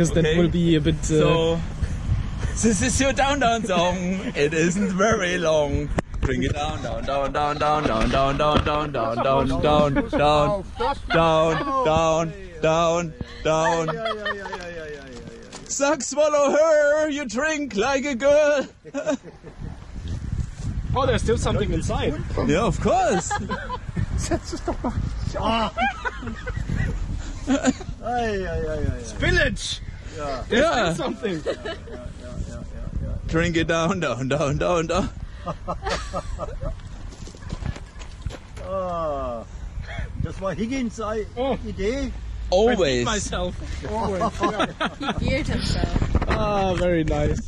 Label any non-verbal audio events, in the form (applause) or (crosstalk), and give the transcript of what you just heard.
because that Okay. will be a bit. Uh, So, this is your down down song. It isn't very long. Bring it down, down, down, down, down, down, down, down, down, down, down, down, down, down, down, down, down. Suck, swallow her. You drink like a girl. oh, there's still something inside. Yeah, of course. Ei. Village. Yeah. Something. Drink it down, down, down, down, down. (laughs) Ah, das war Higgins Ei- Oh. Idee. Always. Myself. Always. He (laughs) beard himself. ah, very nice.